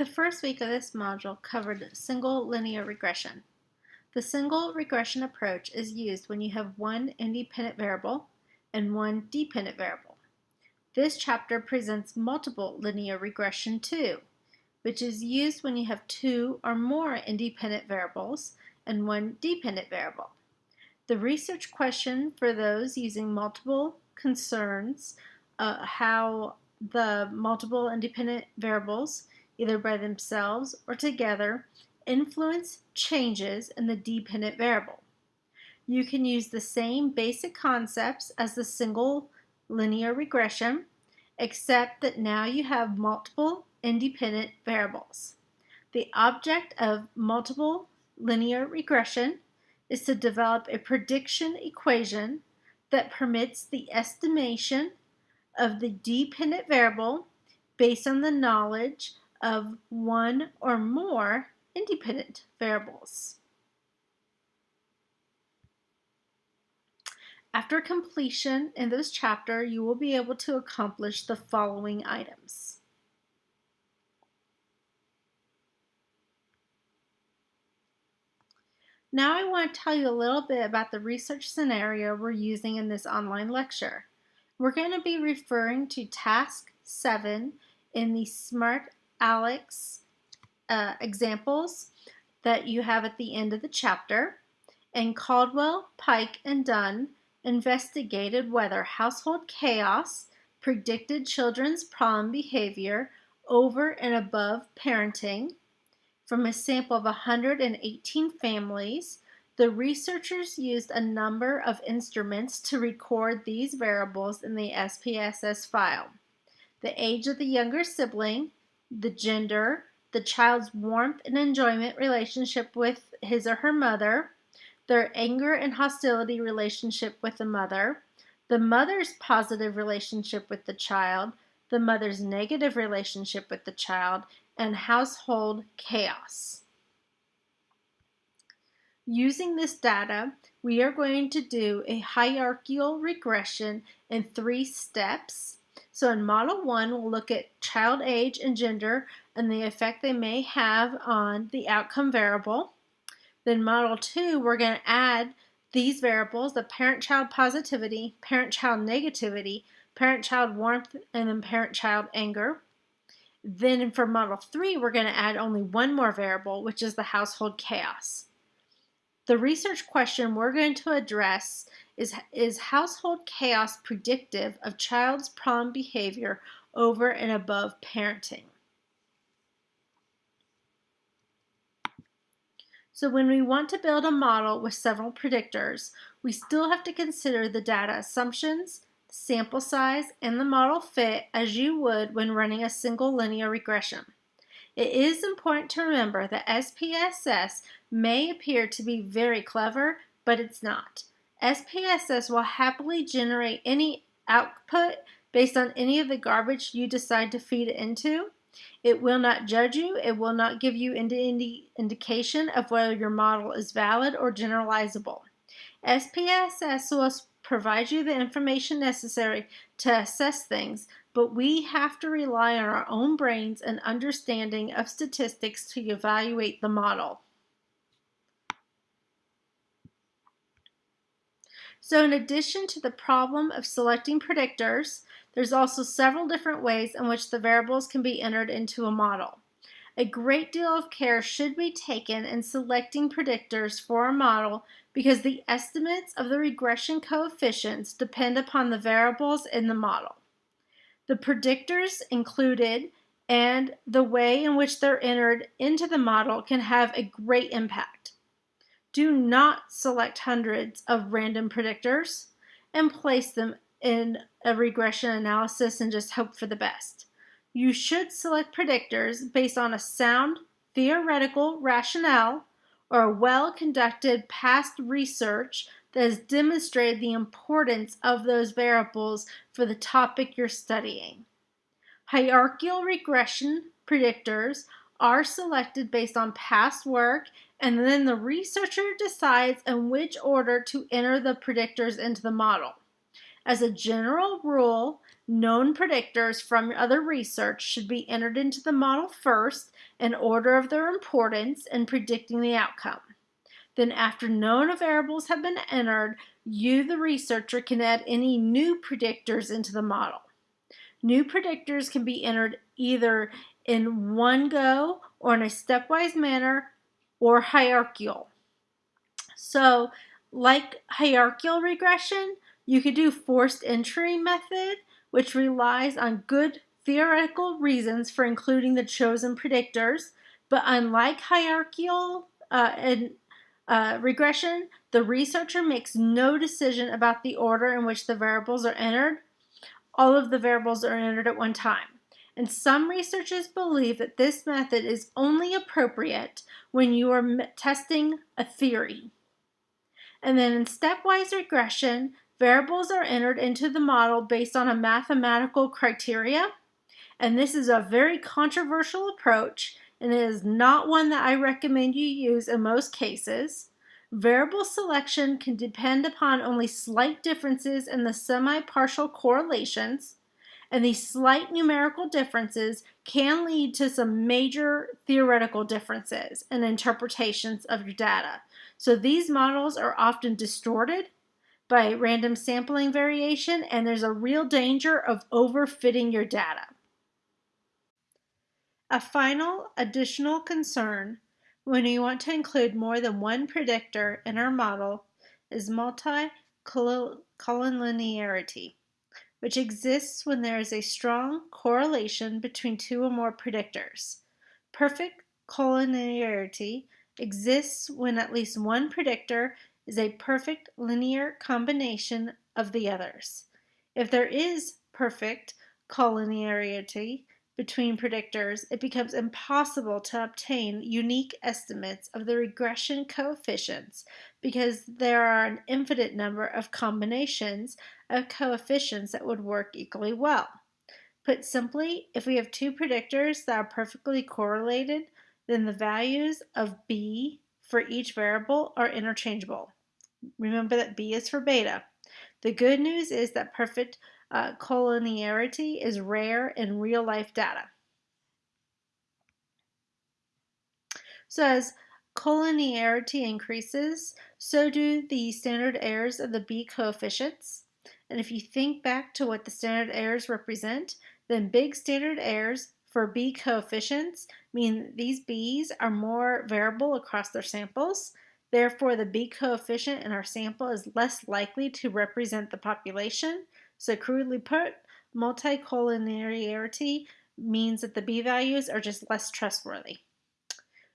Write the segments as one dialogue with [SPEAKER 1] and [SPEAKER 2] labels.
[SPEAKER 1] The first week of this module covered single linear regression. The single regression approach is used when you have one independent variable and one dependent variable. This chapter presents multiple linear regression too, which is used when you have two or more independent variables and one dependent variable. The research question for those using multiple concerns uh, how the multiple independent variables, either by themselves or together, influence changes in the dependent variable. You can use the same basic concepts as the single linear regression, except that now you have multiple independent variables. The object of multiple linear regression is to develop a prediction equation that permits the estimation of the dependent variable based on the knowledge of one or more independent variables. After completion in this chapter, you will be able to accomplish the following items. Now I want to tell you a little bit about the research scenario we're using in this online lecture. We're going to be referring to task 7 in the Smart Alex uh, examples that you have at the end of the chapter. And Coldwell, Pike, and Dunn investigated whether household chaos predicted children's problem behavior over and above parenting from a sample of 118 families, the researchers used a number of instruments to record these variables in the SPSS file. The age of the younger sibling, the gender, the child's warmth and enjoyment relationship with his or her mother, their anger and hostility relationship with the mother, the mother's positive relationship with the child, the mother's negative relationship with the child, and household chaos. Using this data, we are going to do a hierarchical regression in three steps. So in Model 1, we'll look at child age and gender and the effect they may have on the outcome variable. Then Model 2, we're going to add these variables, the parent-child positivity, parent-child negativity, parent-child warmth, and then parent-child anger. Then for model three, we're going to add only one more variable, which is the household chaos. The research question we're going to address is, is household chaos predictive of child's problem behavior over and above parenting? So when we want to build a model with several predictors, we still have to consider the data assumptions, sample size, and the model fit as you would when running a single linear regression. It is important to remember that SPSS may appear to be very clever, but it's not. SPSS will happily generate any output based on any of the garbage you decide to feed it into. It will not judge you. It will not give you any indication of whether your model is valid or generalizable. SPSS will provide you the information necessary to assess things, but we have to rely on our own brains and understanding of statistics to evaluate the model. So in addition to the problem of selecting predictors, there's also several different ways in which the variables can be entered into a model. A great deal of care should be taken in selecting predictors for a model because the estimates of the regression coefficients depend upon the variables in the model. The predictors included and the way in which they're entered into the model can have a great impact. Do not select hundreds of random predictors and place them in a regression analysis and just hope for the best. You should select predictors based on a sound theoretical rationale or well-conducted past research that has demonstrated the importance of those variables for the topic you're studying. Hierarchical regression predictors are selected based on past work and then the researcher decides in which order to enter the predictors into the model. As a general rule, known predictors from other research should be entered into the model first in order of their importance in predicting the outcome. Then after known variables have been entered, you, the researcher, can add any new predictors into the model. New predictors can be entered either in one go or in a stepwise manner or hierarchical. So like hierarchical regression, you could do forced entry method, which relies on good theoretical reasons for including the chosen predictors. But unlike hierarchical uh, and uh, regression, the researcher makes no decision about the order in which the variables are entered. All of the variables are entered at one time. And some researchers believe that this method is only appropriate when you are testing a theory. And then in stepwise regression, variables are entered into the model based on a mathematical criteria. And this is a very controversial approach and it is not one that I recommend you use in most cases. Variable selection can depend upon only slight differences in the semi-partial correlations, and these slight numerical differences can lead to some major theoretical differences in interpretations of your data. So these models are often distorted by random sampling variation, and there's a real danger of overfitting your data. A final additional concern when we want to include more than one predictor in our model is multi-collinearity, which exists when there is a strong correlation between two or more predictors. Perfect collinearity exists when at least one predictor is a perfect linear combination of the others. If there is perfect collinearity between predictors, it becomes impossible to obtain unique estimates of the regression coefficients because there are an infinite number of combinations of coefficients that would work equally well. Put simply, if we have two predictors that are perfectly correlated, then the values of b for each variable are interchangeable. Remember that b is for beta. The good news is that perfect uh, collinearity is rare in real life data. So as collinearity increases, so do the standard errors of the b coefficients. And if you think back to what the standard errors represent, then big standard errors for b coefficients mean these b's are more variable across their samples. Therefore, the b coefficient in our sample is less likely to represent the population. So crudely put, multicollinearity means that the b values are just less trustworthy.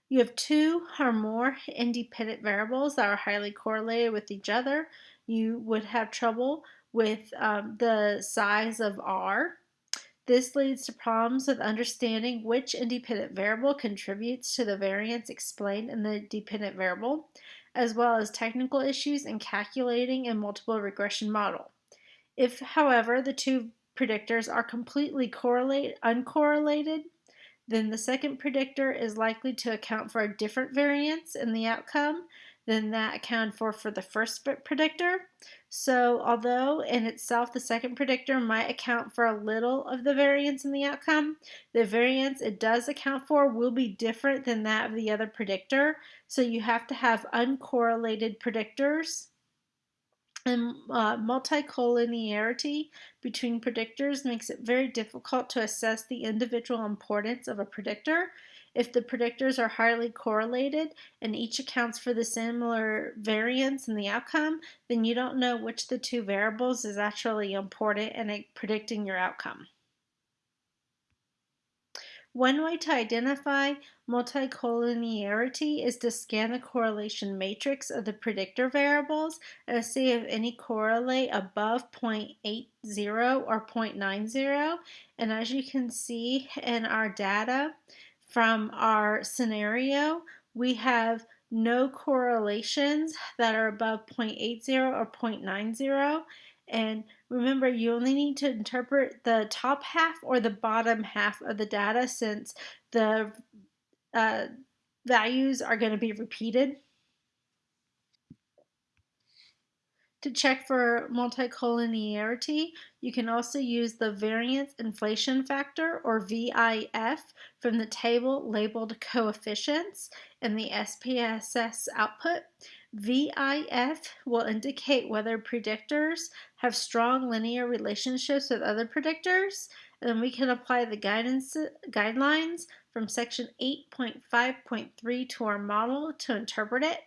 [SPEAKER 1] You have two or more independent variables that are highly correlated with each other. You would have trouble with um, the size of R this leads to problems with understanding which independent variable contributes to the variance explained in the dependent variable, as well as technical issues in calculating a multiple regression model. If, however, the two predictors are completely correlate, uncorrelated, then the second predictor is likely to account for a different variance in the outcome than that accounted for for the first predictor. So although in itself the second predictor might account for a little of the variance in the outcome, the variance it does account for will be different than that of the other predictor. So you have to have uncorrelated predictors. And uh, multicollinearity between predictors makes it very difficult to assess the individual importance of a predictor if the predictors are highly correlated and each accounts for the similar variance in the outcome, then you don't know which of the two variables is actually important in predicting your outcome. One way to identify multicollinearity is to scan the correlation matrix of the predictor variables and see if any correlate above 0.80 or 0.90. And as you can see in our data, from our scenario, we have no correlations that are above 0.80 or 0.90. And remember, you only need to interpret the top half or the bottom half of the data since the uh, values are going to be repeated. To check for multicollinearity, you can also use the variance inflation factor, or VIF, from the table labeled coefficients in the SPSS output. VIF will indicate whether predictors have strong linear relationships with other predictors, and then we can apply the guidance guidelines from section 8.5.3 to our model to interpret it.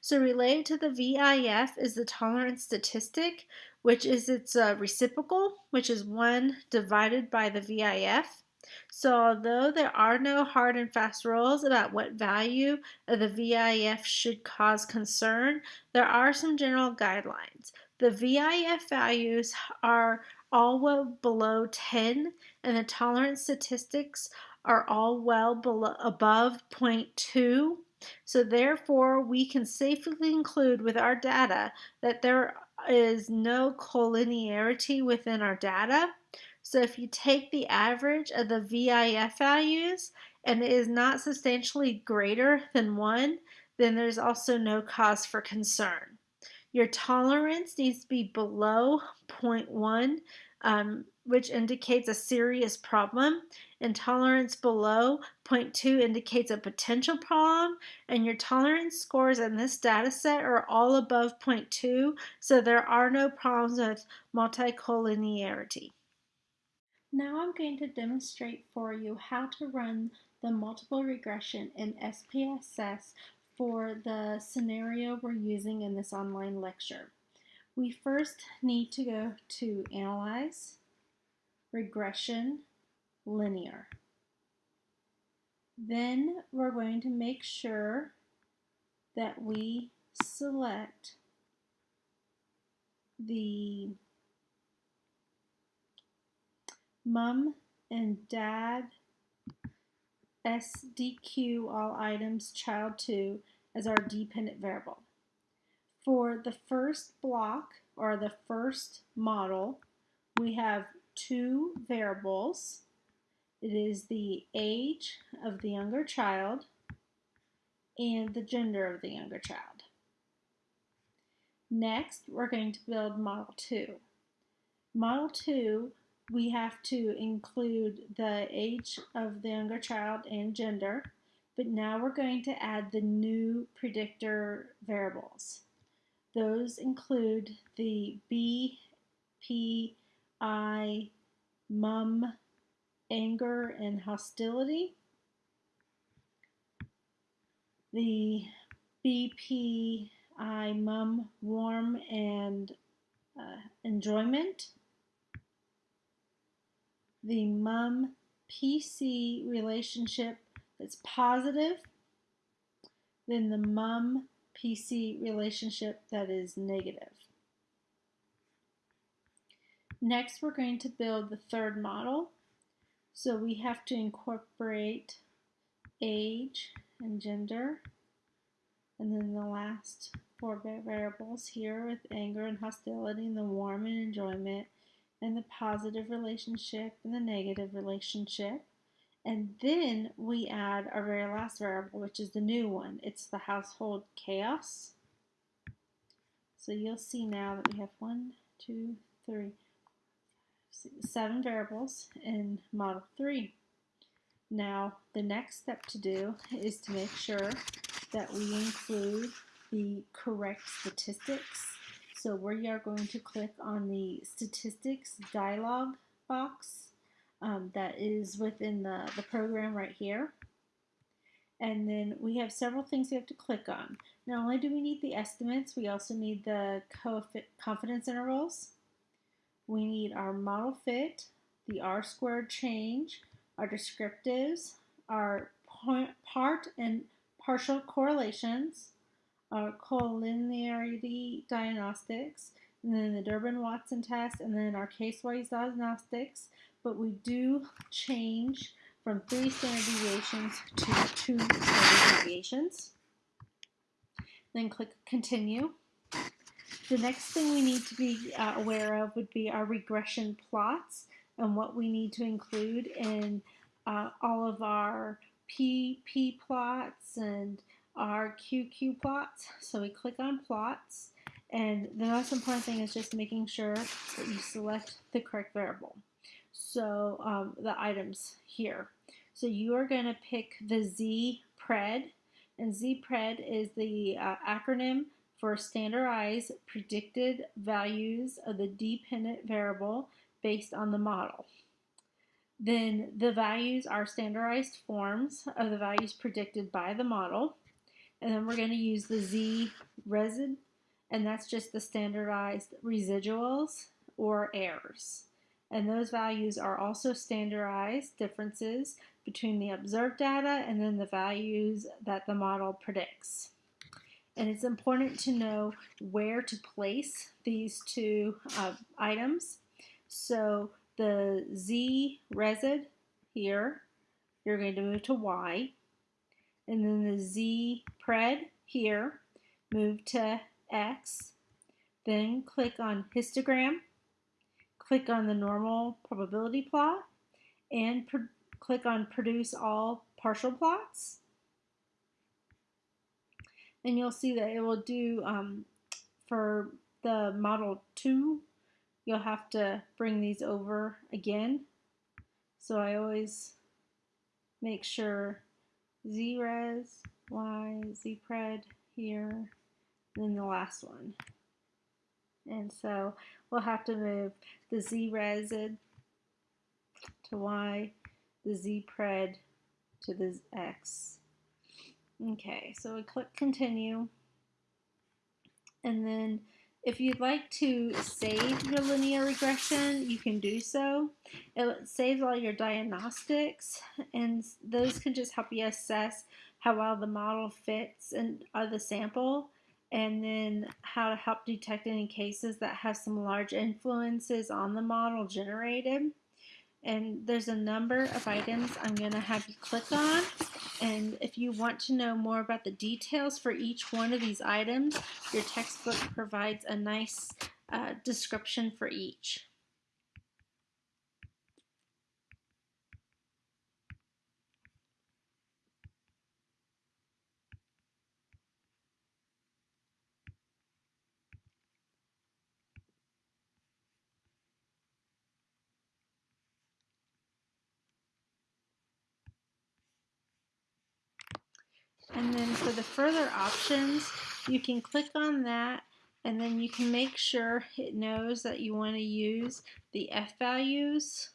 [SPEAKER 1] So related to the VIF is the tolerance statistic, which is its uh, reciprocal, which is 1 divided by the VIF. So although there are no hard and fast rules about what value of the VIF should cause concern, there are some general guidelines. The VIF values are all well below 10 and the tolerance statistics are all well below, above 0.2 so therefore, we can safely conclude with our data that there is no collinearity within our data. So if you take the average of the VIF values and it is not substantially greater than 1, then there's also no cause for concern. Your tolerance needs to be below 0.1 um, which indicates a serious problem. Intolerance below 0.2 indicates a potential problem, and your tolerance scores in this data set are all above 0.2, so there are no problems with multicollinearity. Now I'm going to demonstrate for you how to run the multiple regression in SPSS for the scenario we're using in this online lecture. We first need to go to Analyze, Regression, Linear. Then we're going to make sure that we select the mom and dad SDQ all items child 2 as our dependent variable. For the first block or the first model, we have two variables. It is the age of the younger child and the gender of the younger child. Next, we're going to build Model 2. Model 2, we have to include the age of the younger child and gender, but now we're going to add the new predictor variables. Those include the B, P, I, mum, anger, and hostility. The BPI mum, warm, and uh, enjoyment. The mum PC relationship that's positive. Then the mum PC relationship that is negative. Next, we're going to build the third model. So we have to incorporate age and gender. And then the last four variables here with anger and hostility and the warm and enjoyment and the positive relationship and the negative relationship. And then we add our very last variable, which is the new one. It's the household chaos. So you'll see now that we have one, two, three, seven variables in Model 3. Now, the next step to do is to make sure that we include the correct statistics. So we are going to click on the statistics dialog box um, that is within the, the program right here. And then we have several things we have to click on. Not only do we need the estimates, we also need the confidence intervals. We need our model fit, the R squared change, our descriptives, our part and partial correlations, our collinearity diagnostics, and then the Durbin-Watson test, and then our case-wise diagnostics. But we do change from three standard deviations to two standard deviations. Then click Continue. The next thing we need to be uh, aware of would be our regression plots and what we need to include in uh, all of our PP plots and our QQ plots. So we click on plots And the most important thing is just making sure that you select the correct variable. So um, the items here. So you are going to pick the Z-PRED, and Z-PRED is the uh, acronym for Standardized Predicted Values of the Dependent Variable based on the model. Then the values are standardized forms of the values predicted by the model. And then we're going to use the Z resid, and that's just the standardized residuals or errors. And those values are also standardized differences between the observed data and then the values that the model predicts. And it's important to know where to place these two uh, items. So the Z resid here, you're going to move to Y. And then the Z pred here, move to X. Then click on histogram click on the normal probability plot and click on produce all partial plots. And you'll see that it will do um, for the model 2 you'll have to bring these over again. So I always make sure Z-res, Y, Z-pred here, then the last one. And so we'll have to move the Z-resid to Y, the Z-pred to the X. Okay, so we click continue. And then if you'd like to save your linear regression, you can do so. It saves all your diagnostics, and those can just help you assess how well the model fits and uh, the sample and then how to help detect any cases that have some large influences on the model generated. And there's a number of items I'm going to have you click on. And if you want to know more about the details for each one of these items, your textbook provides a nice uh, description for each. And then for the further options, you can click on that and then you can make sure it knows that you want to use the F values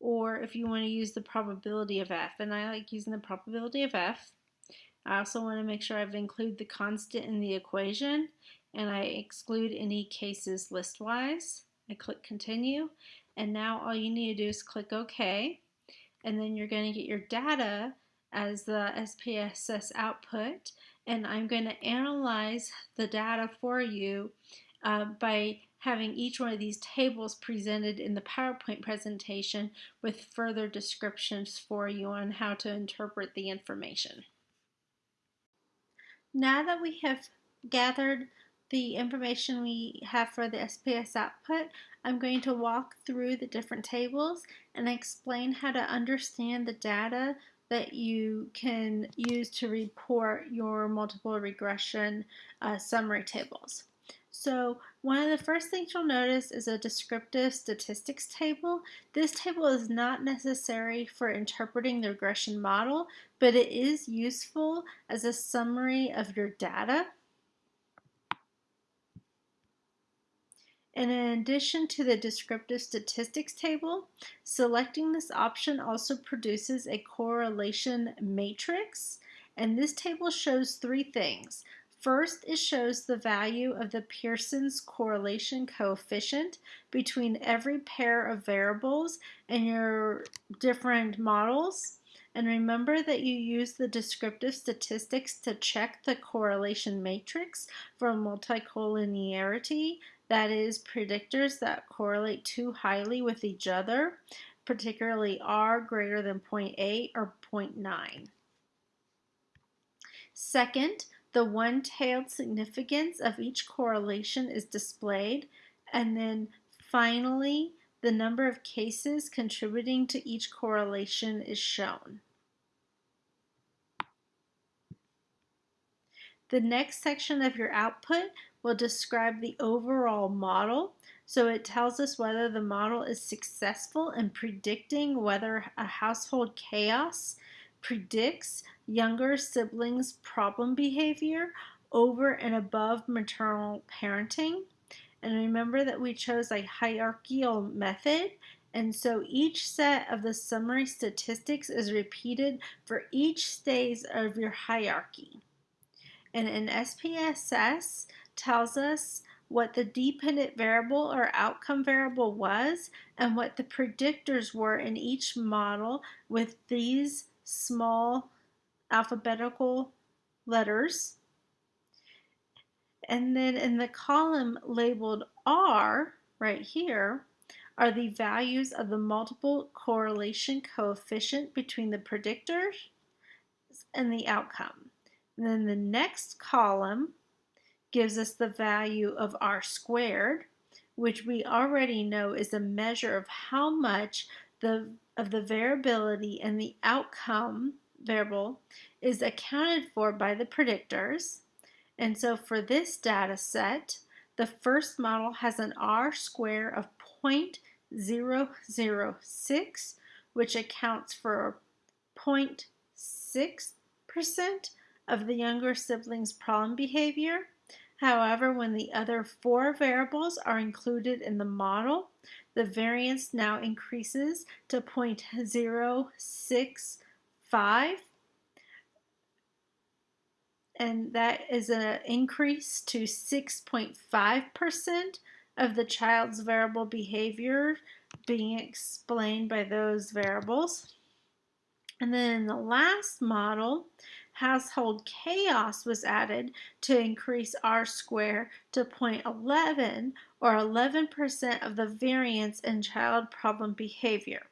[SPEAKER 1] or if you want to use the probability of F. And I like using the probability of F. I also want to make sure I've included the constant in the equation and I exclude any cases listwise. I click continue and now all you need to do is click OK and then you're going to get your data as the SPSS output and I'm going to analyze the data for you uh, by having each one of these tables presented in the PowerPoint presentation with further descriptions for you on how to interpret the information. Now that we have gathered the information we have for the SPSS output, I'm going to walk through the different tables and explain how to understand the data that you can use to report your multiple regression uh, summary tables. So one of the first things you'll notice is a descriptive statistics table. This table is not necessary for interpreting the regression model, but it is useful as a summary of your data. In addition to the descriptive statistics table, selecting this option also produces a correlation matrix. And this table shows three things. First, it shows the value of the Pearson's correlation coefficient between every pair of variables in your different models. And remember that you use the descriptive statistics to check the correlation matrix for multicollinearity that is, predictors that correlate too highly with each other, particularly R greater than 0.8 or 0.9. Second, the one-tailed significance of each correlation is displayed, and then finally, the number of cases contributing to each correlation is shown. The next section of your output will describe the overall model. So it tells us whether the model is successful in predicting whether a household chaos predicts younger siblings' problem behavior over and above maternal parenting. And remember that we chose a hierarchical method. And so each set of the summary statistics is repeated for each stage of your hierarchy. And an SPSS tells us what the dependent variable or outcome variable was and what the predictors were in each model with these small alphabetical letters. And then in the column labeled R right here are the values of the multiple correlation coefficient between the predictors and the outcome. And then the next column gives us the value of R squared, which we already know is a measure of how much the of the variability and the outcome variable is accounted for by the predictors. And so for this data set, the first model has an R square of 0.006, which accounts for 0.6% of the younger sibling's problem behavior. However, when the other four variables are included in the model, the variance now increases to 0.065 and that is an increase to 6.5% of the child's variable behavior being explained by those variables. And then the last model, household chaos was added to increase R square to 0.11 or 11% of the variance in child problem behavior.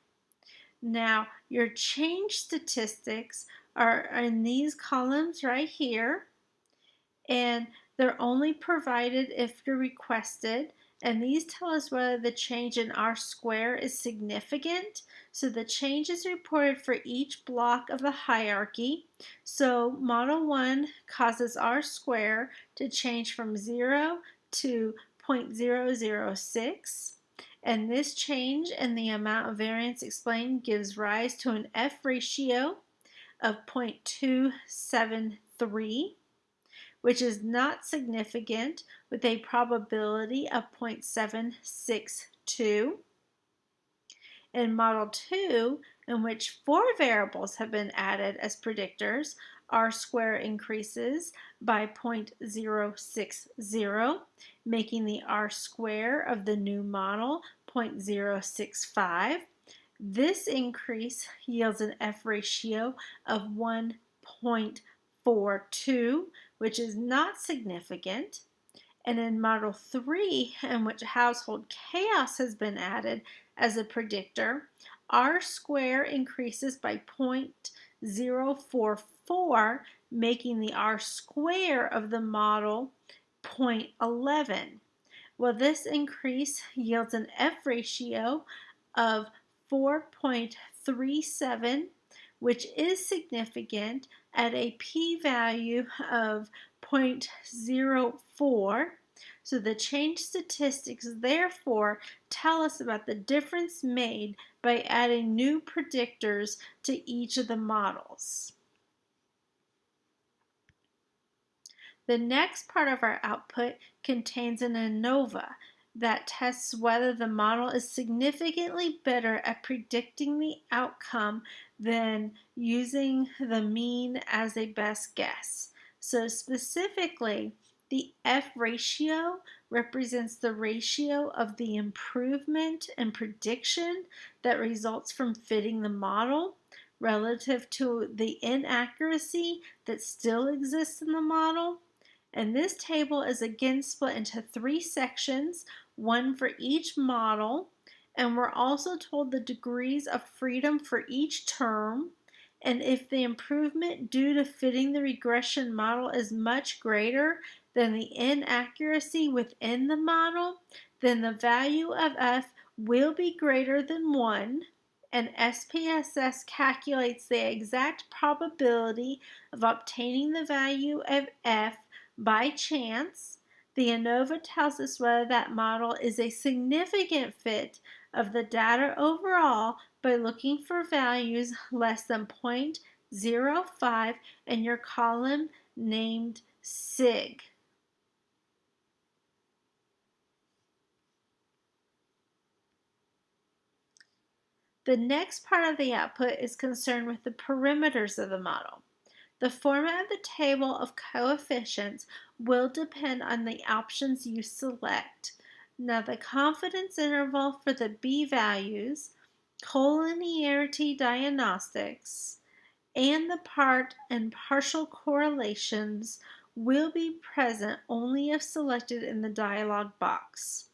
[SPEAKER 1] Now, your change statistics are in these columns right here and they're only provided if you're requested and these tell us whether the change in R square is significant. So the change is reported for each block of the hierarchy. So model 1 causes R square to change from 0 to 0.006. And this change in the amount of variance explained gives rise to an F ratio of 0.273, which is not significant with a probability of 0.762. In Model 2, in which four variables have been added as predictors, R square increases by 0.060, making the R square of the new model 0.065. This increase yields an F ratio of 1.42, which is not significant. And in Model 3, in which household chaos has been added as a predictor, R square increases by 0.044, making the R square of the model 0.11. Well, this increase yields an F ratio of 4.37, which is significant at a p-value of 0.04. So the change statistics therefore tell us about the difference made by adding new predictors to each of the models. The next part of our output contains an ANOVA that tests whether the model is significantly better at predicting the outcome than using the mean as a best guess. So specifically, the F ratio represents the ratio of the improvement and prediction that results from fitting the model relative to the inaccuracy that still exists in the model. And this table is again split into three sections, one for each model. And we're also told the degrees of freedom for each term. And if the improvement due to fitting the regression model is much greater than the inaccuracy within the model, then the value of f will be greater than 1 and SPSS calculates the exact probability of obtaining the value of f by chance, the ANOVA tells us whether that model is a significant fit of the data overall by looking for values less than 0.05 in your column named SIG. The next part of the output is concerned with the parameters of the model. The format of the table of coefficients will depend on the options you select. Now the confidence interval for the B values, collinearity diagnostics, and the part and partial correlations will be present only if selected in the dialog box.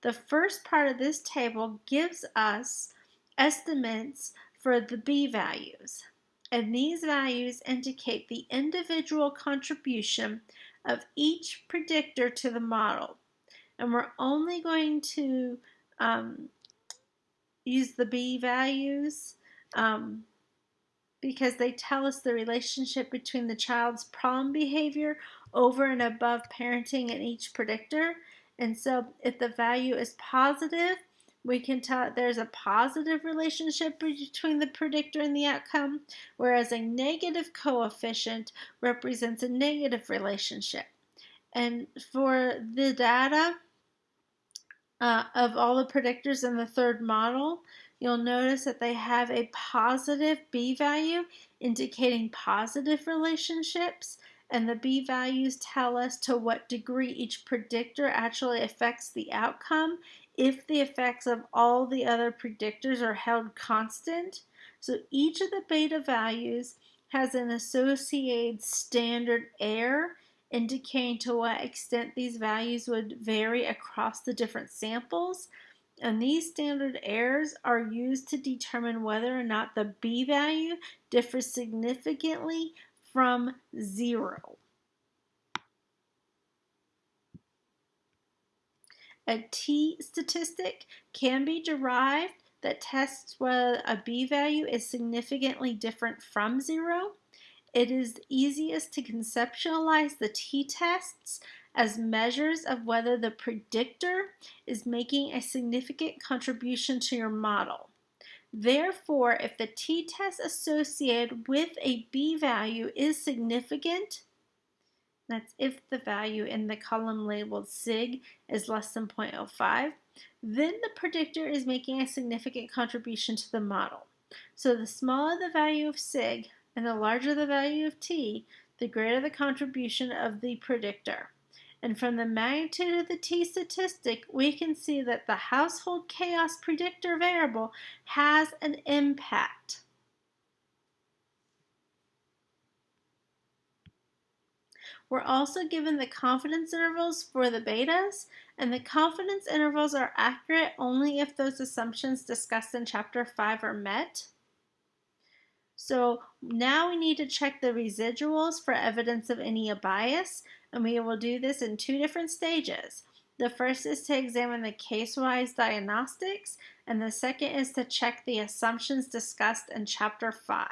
[SPEAKER 1] The first part of this table gives us estimates for the B values, and these values indicate the individual contribution of each predictor to the model. And we're only going to um, use the B values um, because they tell us the relationship between the child's problem behavior over and above parenting in each predictor. And so if the value is positive, we can tell there's a positive relationship between the predictor and the outcome, whereas a negative coefficient represents a negative relationship. And for the data uh, of all the predictors in the third model, you'll notice that they have a positive B value indicating positive relationships and the B values tell us to what degree each predictor actually affects the outcome if the effects of all the other predictors are held constant. So each of the beta values has an associated standard error indicating to what extent these values would vary across the different samples. And these standard errors are used to determine whether or not the B value differs significantly from zero. A t statistic can be derived that tests whether a b value is significantly different from zero. It is easiest to conceptualize the t-tests as measures of whether the predictor is making a significant contribution to your model. Therefore, if the t-test associated with a b value is significant, that's if the value in the column labeled SIG is less than 0.05, then the predictor is making a significant contribution to the model. So the smaller the value of SIG and the larger the value of T, the greater the contribution of the predictor. And from the magnitude of the T statistic, we can see that the household chaos predictor variable has an impact. We're also given the confidence intervals for the betas, and the confidence intervals are accurate only if those assumptions discussed in chapter 5 are met. So now we need to check the residuals for evidence of any bias, and we will do this in two different stages. The first is to examine the case-wise diagnostics, and the second is to check the assumptions discussed in chapter 5.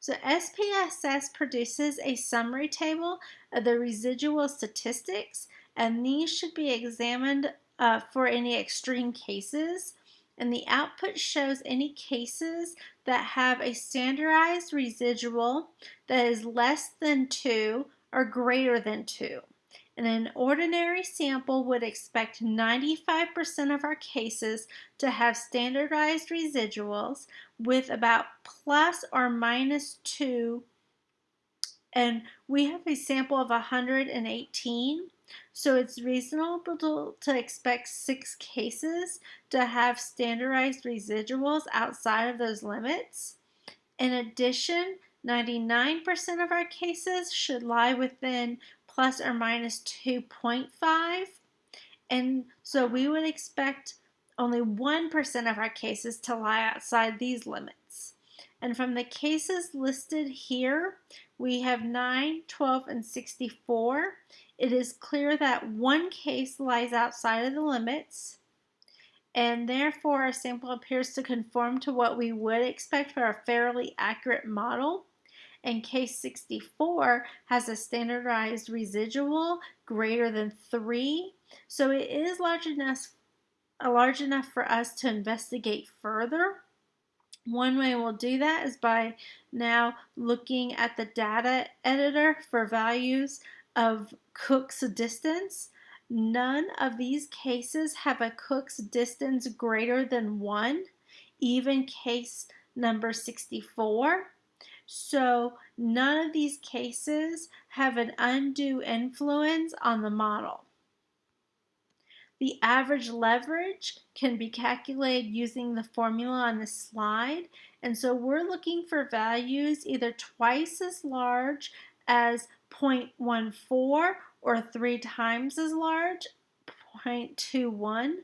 [SPEAKER 1] So SPSS produces a summary table of the residual statistics, and these should be examined uh, for any extreme cases. And the output shows any cases that have a standardized residual that is less than 2 or greater than 2. An ordinary sample would expect 95% of our cases to have standardized residuals with about plus or minus 2 and we have a sample of 118 so it's reasonable to expect six cases to have standardized residuals outside of those limits. In addition, 99% of our cases should lie within plus or minus 2.5. And so we would expect only 1% of our cases to lie outside these limits. And from the cases listed here, we have 9, 12, and 64. It is clear that one case lies outside of the limits, and therefore our sample appears to conform to what we would expect for a fairly accurate model. And case 64 has a standardized residual greater than 3. So it is large enough, uh, large enough for us to investigate further. One way we'll do that is by now looking at the data editor for values of Cook's distance. None of these cases have a Cook's distance greater than 1, even case number 64. So none of these cases have an undue influence on the model. The average leverage can be calculated using the formula on the slide. And so we're looking for values either twice as large as 0.14 or three times as large, 0.21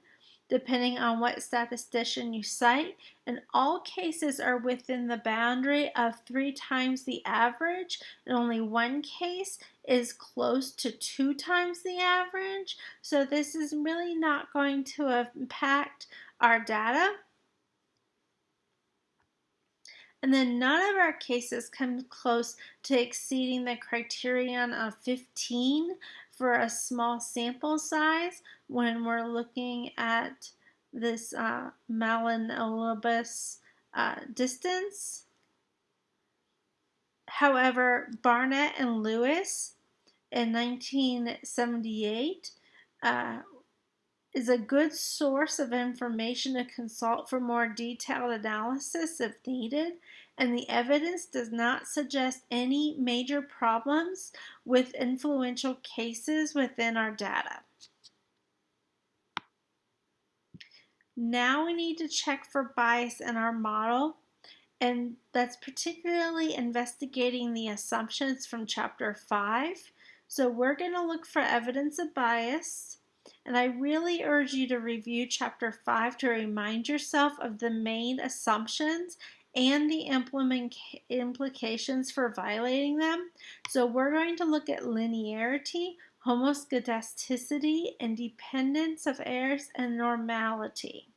[SPEAKER 1] depending on what statistician you cite, and all cases are within the boundary of three times the average, and only one case is close to two times the average. So this is really not going to impact our data. And then none of our cases come close to exceeding the criterion of 15 for a small sample size when we're looking at this uh, Mahalanobis uh, distance. However, Barnett and Lewis in 1978 uh, is a good source of information to consult for more detailed analysis if needed, and the evidence does not suggest any major problems with influential cases within our data. Now we need to check for bias in our model, and that's particularly investigating the assumptions from chapter 5. So we're going to look for evidence of bias. And I really urge you to review chapter 5 to remind yourself of the main assumptions and the implications for violating them. So we're going to look at linearity, homoscedasticity, independence of errors, and normality.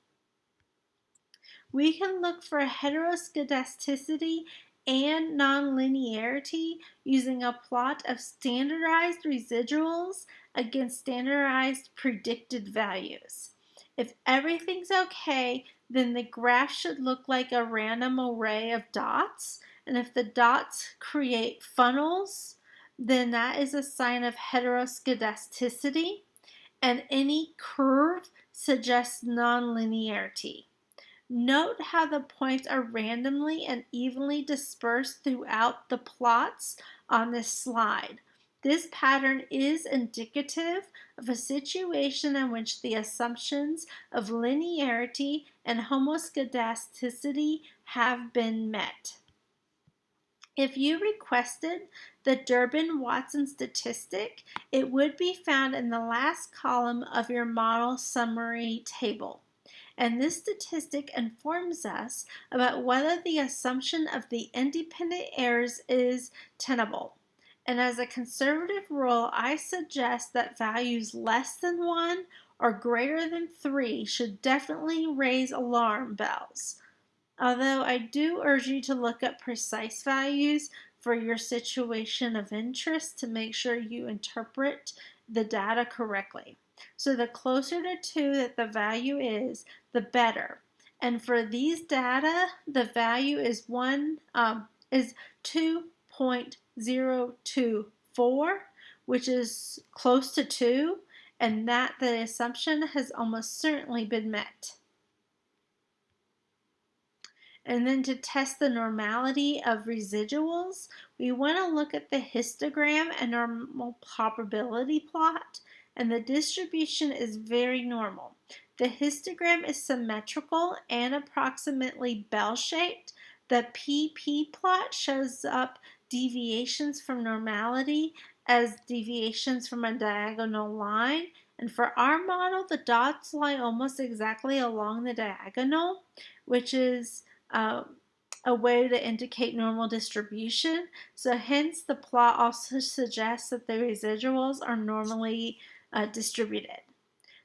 [SPEAKER 1] We can look for heteroscedasticity and nonlinearity using a plot of standardized residuals against standardized predicted values. If everything's okay, then the graph should look like a random array of dots. And if the dots create funnels, then that is a sign of heteroscedasticity. And any curve suggests nonlinearity. Note how the points are randomly and evenly dispersed throughout the plots on this slide. This pattern is indicative of a situation in which the assumptions of linearity and homoscedasticity have been met. If you requested the Durbin-Watson statistic, it would be found in the last column of your model summary table and this statistic informs us about whether the assumption of the independent errors is tenable. And as a conservative rule, I suggest that values less than 1 or greater than 3 should definitely raise alarm bells. Although I do urge you to look up precise values for your situation of interest to make sure you interpret the data correctly. So the closer to 2 that the value is, the better. And for these data, the value is one um, is 2.024, which is close to 2, and that the assumption has almost certainly been met. And then to test the normality of residuals, we want to look at the histogram and normal probability plot and the distribution is very normal. The histogram is symmetrical and approximately bell-shaped. The PP plot shows up deviations from normality as deviations from a diagonal line. And for our model, the dots lie almost exactly along the diagonal, which is uh, a way to indicate normal distribution. So hence the plot also suggests that the residuals are normally uh, distributed.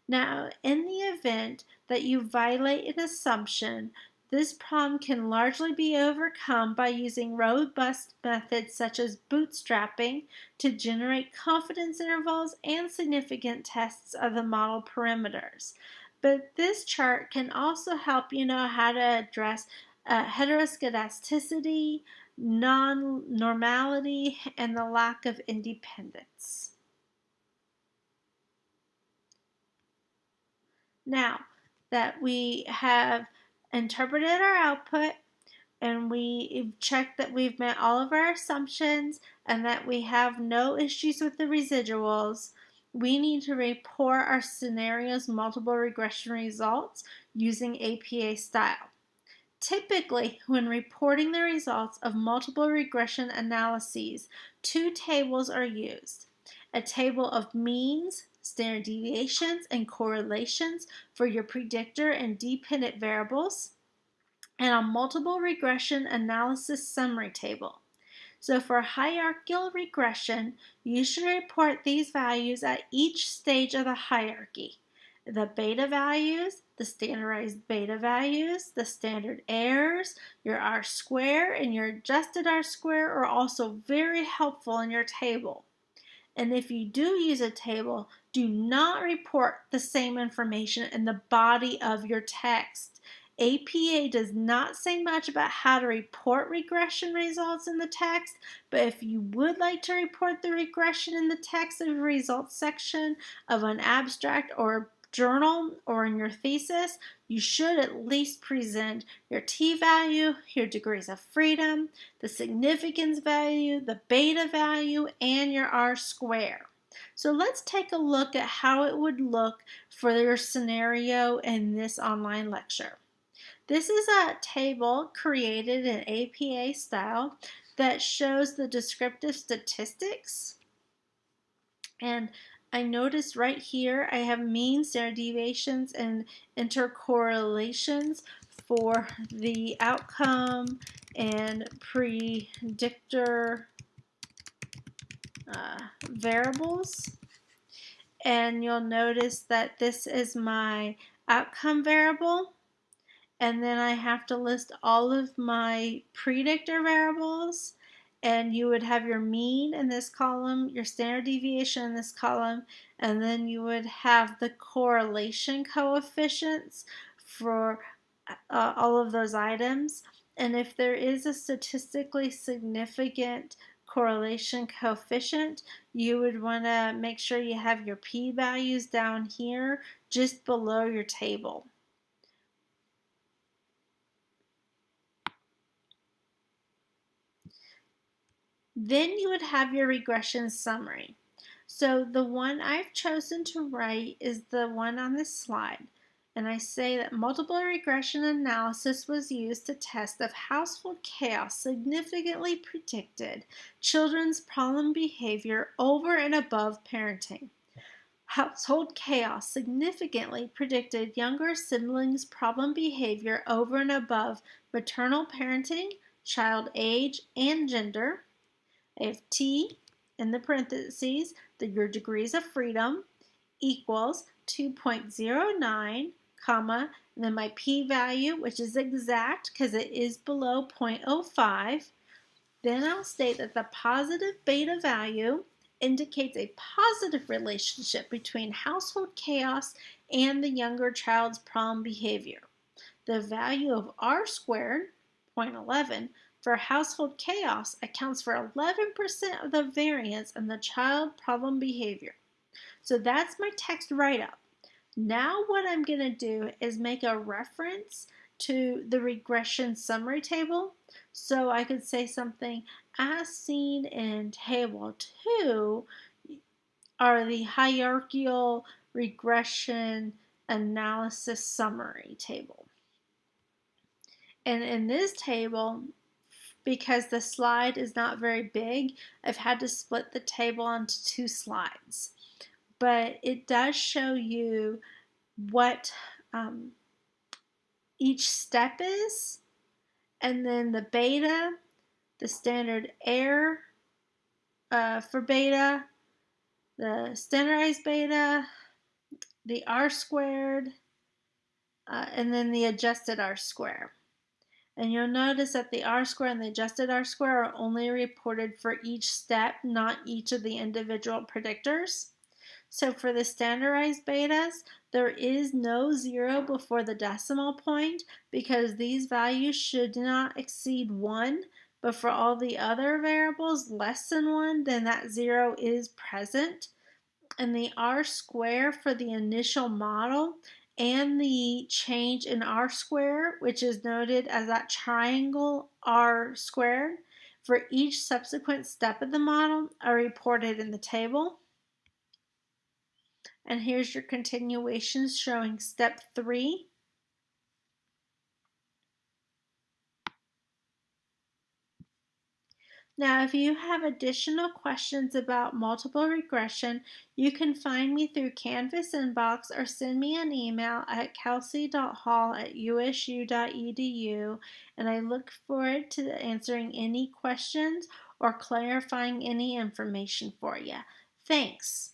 [SPEAKER 1] Now, in the event that you violate an assumption, This problem can largely be overcome by using robust methods such as bootstrapping to generate confidence intervals and significant tests of the model parameters. But this chart can also help you know how to address uh, heteroscedasticity, non-normality, and the lack of independence. Now that we have interpreted our output and we've checked that we've met all of our assumptions and that we have no issues with the residuals, we need to report our scenario's multiple regression results using APA style. Typically, when reporting the results of multiple regression analyses, two tables are used. A table of means, standard deviations, and correlations for your predictor and dependent variables, and a multiple regression analysis summary table. So for hierarchical regression, you should report these values at each stage of the hierarchy. The beta values, the standardized beta values, the standard errors, your R square, and your adjusted R square are also very helpful in your table. And if you do use a table, do not report the same information in the body of your text. APA does not say much about how to report regression results in the text, but if you would like to report the regression in the text of results section of an abstract or journal or in your thesis, you should at least present your t-value, your degrees of freedom, the significance value, the beta value, and your r-square. So let's take a look at how it would look for your scenario in this online lecture. This is a table created in APA style that shows the descriptive statistics and I notice right here I have mean, standard deviations, and intercorrelations for the outcome and predictor uh, variables. And you'll notice that this is my outcome variable. And then I have to list all of my predictor variables and you would have your mean in this column, your standard deviation in this column, and then you would have the correlation coefficients for uh, all of those items. And if there is a statistically significant correlation coefficient, you would want to make sure you have your p-values down here just below your table. Then you would have your regression summary. So the one I've chosen to write is the one on this slide. And I say that multiple regression analysis was used to test if household chaos significantly predicted children's problem behavior over and above parenting. Household chaos significantly predicted younger siblings' problem behavior over and above maternal parenting, child age, and gender, I have T in the parentheses, that your degrees of freedom equals 2.09, comma, and then my p-value, which is exact because it is below 0.05. Then I'll state that the positive beta value indicates a positive relationship between household chaos and the younger child's problem behavior. The value of r squared, 0.11, for household chaos accounts for 11% of the variance in the child problem behavior. So that's my text write-up. Now what I'm going to do is make a reference to the regression summary table. So I could say something as seen in table 2 are the hierarchical regression analysis summary table. And in this table, because the slide is not very big, I've had to split the table into two slides. But it does show you what um, each step is, and then the beta, the standard error uh, for beta, the standardized beta, the R squared, uh, and then the adjusted R square. And you'll notice that the R-square and the adjusted R-square are only reported for each step, not each of the individual predictors. So for the standardized betas, there is no zero before the decimal point because these values should not exceed one. But for all the other variables less than one, then that zero is present. And the R square for the initial model and the change in R square, which is noted as that triangle R squared, for each subsequent step of the model are reported in the table. And here's your continuations showing step three. Now, if you have additional questions about multiple regression, you can find me through Canvas inbox or send me an email at kelsey.hall at usu.edu and I look forward to answering any questions or clarifying any information for you. Thanks.